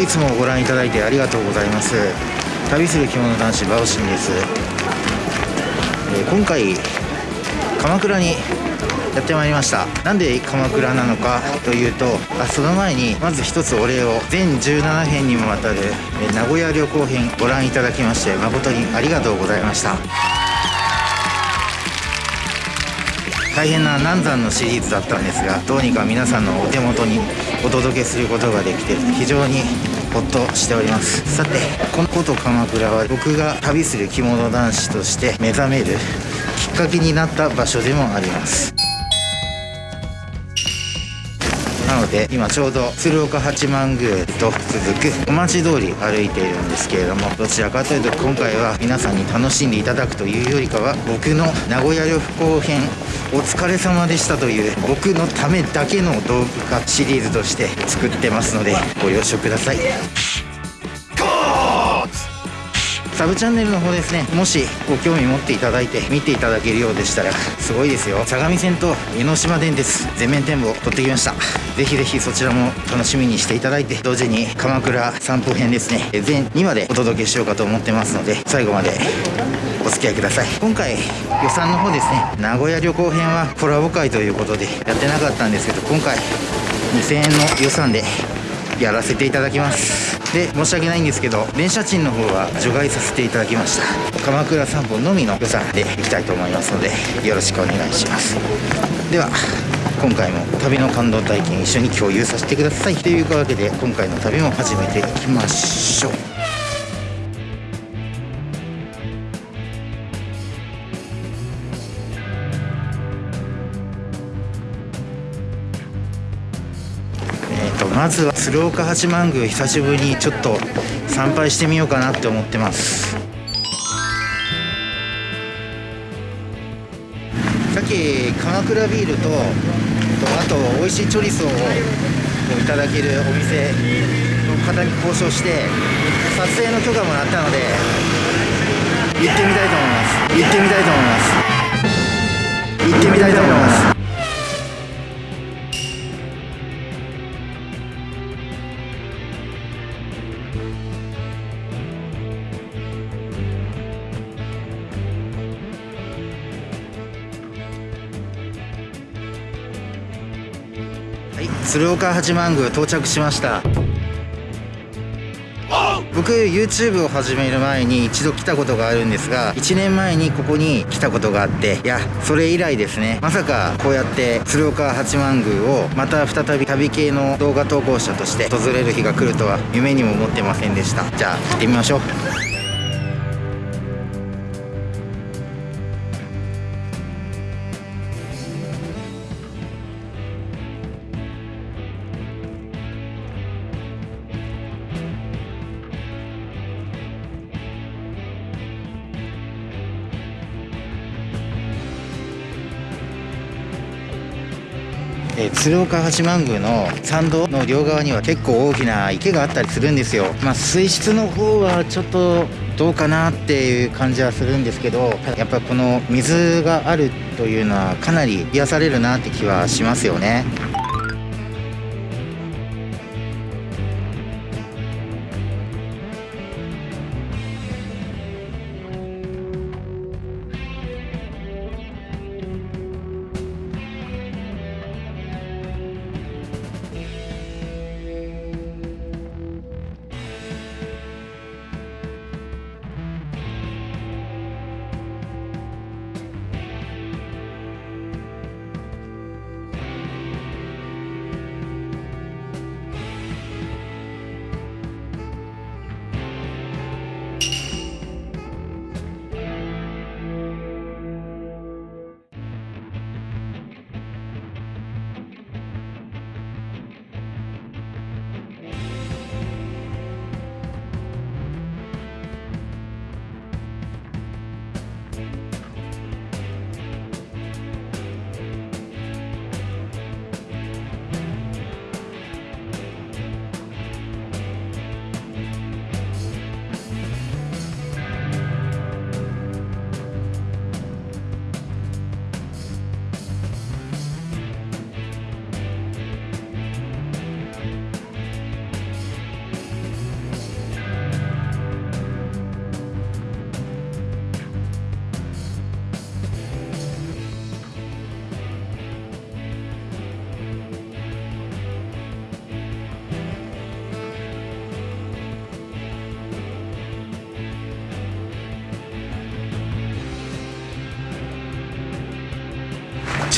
いつもご覧いただいてありがとうございます。旅する着物男子バオシンです、えー、今回鎌倉にやってまいりました。なんで鎌倉なのかというとあその前にまず一つお礼を。全17編にもわたるえ名古屋旅行編ご覧いただきまして誠にありがとうございました。大変な難産のシリーズだったんですがどうにか皆さんのお手元にお届けすることができて非常にほっとしております。さてこのこと鎌倉は僕が旅する着物男子として目覚めるきっかけになった場所でもあります。なので今ちょうど鶴岡八幡宮と続くお待ち通り歩いているんですけれどもどちらかというと今回は皆さんに楽しんでいただくというよりかは僕の名古屋旅行編お疲れ様でしたという僕のためだけの動画シリーズとして作ってますのでご了承ください。サブチャンネルの方ですねもしご興味持っていただいて見ていただけるようでしたらすごいですよ。相模線と江ノ島電鉄全面展望撮ってきました。ぜひぜひそちらも楽しみにしていただいて同時に鎌倉散歩編ですね全2話でお届けしようかと思ってますので最後までお付き合いください。今回予算の方ですね名古屋旅行編はコラボ会ということでやってなかったんですけど今回2000円の予算でやらせていただきます。で申し訳ないんですけど電車賃の方は除外させていただきました。鎌倉散歩のみの予算で行きたいと思いますのでよろしくお願いします。では今回も旅の感動体験一緒に共有させてください。というわけで今回の旅も始めていきましょう。まずは鶴岡八幡宮久しぶりにちょっと参拝してみようかなって思ってます。さっき鎌倉ビールとあと美味しいチョリソーをいただけるお店の方に交渉して撮影の許可もらったので行ってみたいと思います。行ってみたいと思います。行ってみたいと思います。鶴岡八幡宮到着しました。僕 YouTube を始める前に一度来たことがあるんですが1年前にここに来たことがあっていやそれ以来ですね。まさかこうやって鶴岡八幡宮をまた再び旅系の動画投稿者として訪れる日が来るとは夢にも思ってませんでした。じゃあ行ってみましょう。え、鶴岡八幡宮の参道の両側には結構大きな池があったりするんですよ。まあ水質の方はちょっとどうかなっていう感じはするんですけどやっぱこの水があるというのはかなり癒されるなって気はしますよね。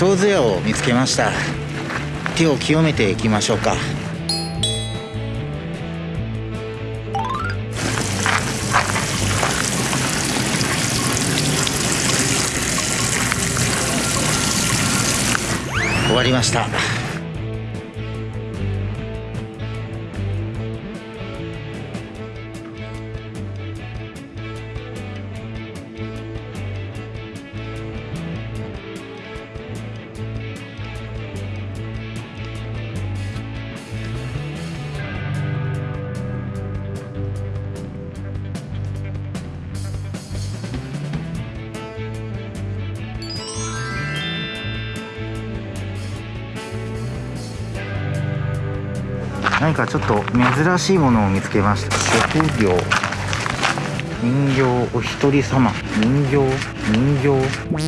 小杖を見つけました。手を清めていきましょうか。終わりました。何かちょっと珍しいものを見つけました。職業。人形お一人様。人形。人形。人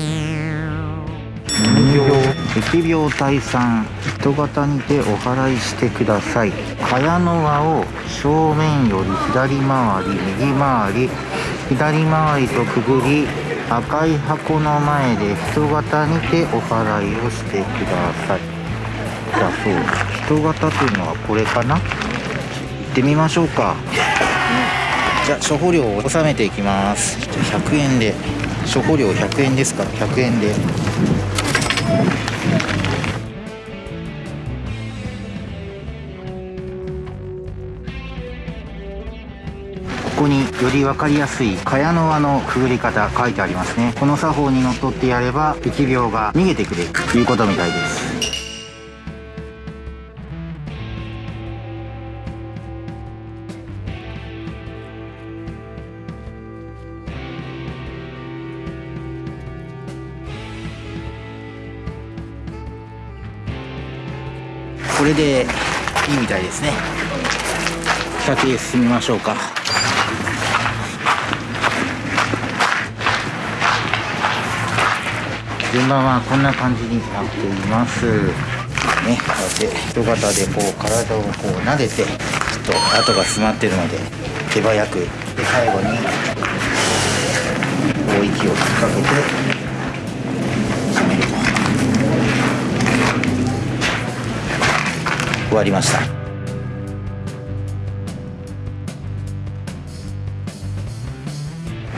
形。疫病退散。人型にてお祓いしてください。茅の輪を正面より左回り右回り。左回りとくぐり赤い箱の前で人型にてお祓いをしてください。だそう人型というのはこれかな？行ってみましょうか。じゃあ処方料を納めていきます。じゃあ100円で処方料100円ですから100円で。ここにより分かりやすい茅の輪のくぐり方書いてありますね。この作法にのっとってやれば疫病が逃げてくれるということみたいです。これでいいみたいですね。先へ進みましょうか。順番はこんな感じになっています。ねこうやって人型でこう体をこう撫でてちょっと跡が詰まってるので手早くで最後にこう息を吹きかけて締めると終わりました。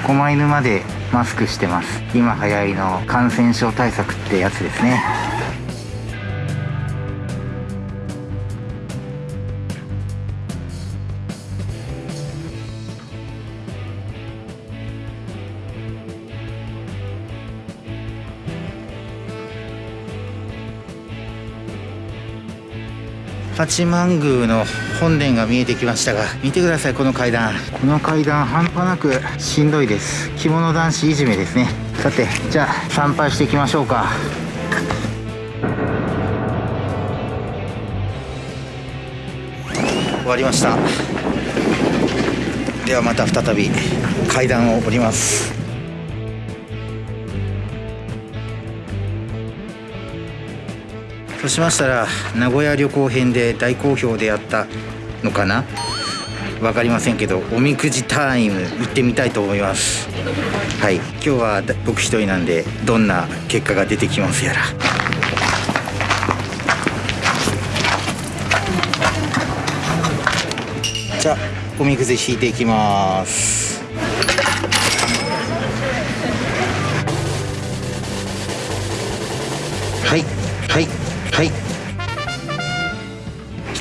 狛犬までマスクしてます。今流行りの感染症対策ってやつですね。八幡宮の本殿が見えてきましたが見てくださいこの階段。この階段半端なくしんどいです。着物男子いじめですね。さてじゃあ参拝していきましょうか。終わりました。ではまた再び階段を降りますそうしましたら名古屋旅行編で大好評であったのかな？分かりませんけどおみくじタイム行ってみたいと思います。はい。今日は僕一人なんでどんな結果が出てきますやら。じゃあおみくじ引いていきます。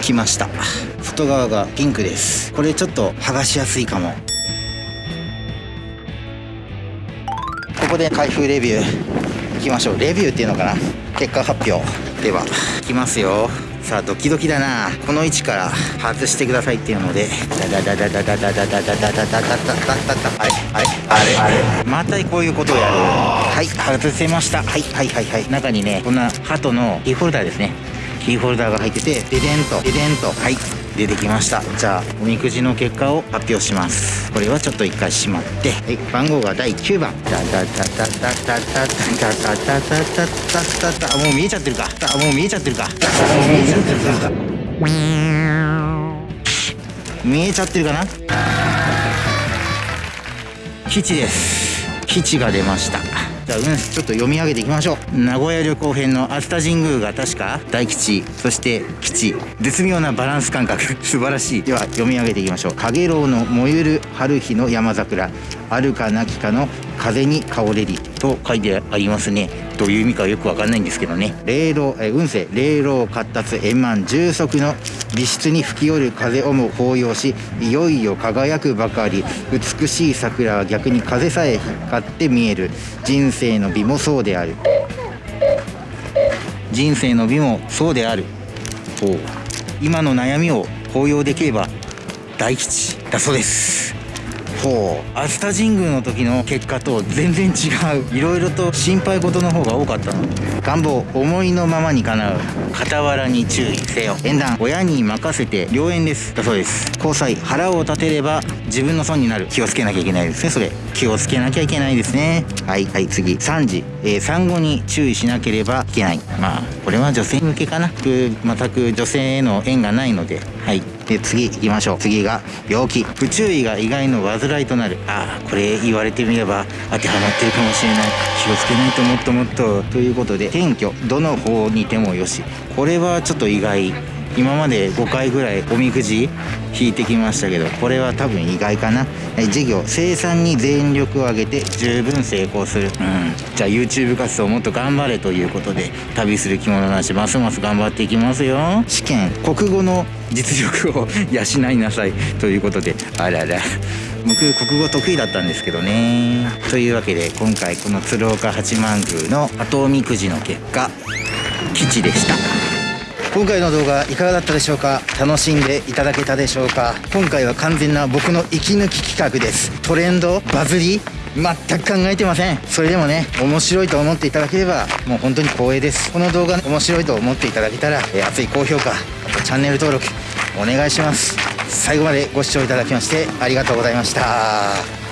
きました。外側がピンクです。これちょっと剥がしやすいかも。ここで開封レビュー。いきましょう。レビューっていうのかな。結果発表では。いきますよ。さあドキドキだな。この位置から外してくださいっていうので。ダダダダダダダダダダダダダダダダダあれあれあれあれまたこういうことをやるはい外せましたはいはいはいはい中にねこんな鳩のキーホルダーですねキーホルダーが入っててデデンとデデンとはい出てきました。じゃあおみくじの結果を発表します。これはちょっと一回しまってはい番号が第9番。ダダダダダダダダダダダダダダもう見えちゃってるかあもう見えちゃってるかもう見えちゃってるか見えちゃってるかな吉です吉が出ましたじゃあうんちょっと読み上げていきましょう。名古屋旅行編の熱田神宮が確か大吉そして吉。絶妙なバランス感覚。素晴らしい。では読み上げていきましょう「陽炎の燃ゆる春日の山桜。あるかなきかの風に香れり」と書いてありますね。どういう意味かよくわかんないんですけどね。霊老え運勢。霊老活達円満重足の美室に吹き寄る風をも抱擁しいよいよ輝くばかり。美しい桜は逆に風さえ光って見える。人生の美もそうである。人生の美もそうである。今の悩みを抱擁できれば大吉だそうですほう。熱田神宮の時の結果と全然違う。いろいろと心配事の方が多かったの願望思いのままに叶う。傍らに注意せよ。縁談親に任せて良縁です。だそうです。交際腹を立てれば自分の損になる。気をつけなきゃいけないですねそれ。気をつけなきゃいけないですね。はいはい次。3時、えー、産後に注意しなければいけない。まあこれは女性向けかな。全く女性への縁がないので。はい。で次行きましょう。次が病気。不注意が意外の患いとなる。ああこれ言われてみれば当てはまってるかもしれない。気をつけないともっともっと。ということで転居どの方にてもよし。これはちょっと意外。今まで5回ぐらいおみくじ引いてきましたけどこれは多分意外かな。事業生産に全力を挙げて十分成功する、うん、じゃあ YouTube 活動もっと頑張れということで旅する着物なしますます頑張っていきますよ。試験国語の実力を養いなさいということで。あらら。僕国語得意だったんですけどね。というわけで今回この鶴岡八幡宮の後おみくじの結果吉でした今回の動画いかがだったでしょうか？楽しんでいただけたでしょうか？今回は完全な僕の息抜き企画です。トレンドバズり全く考えてません。それでもね面白いと思っていただければもう本当に光栄です。この動画面白いと思っていただけたら、え熱い高評価あとチャンネル登録お願いします。最後までご視聴いただきましてありがとうございました。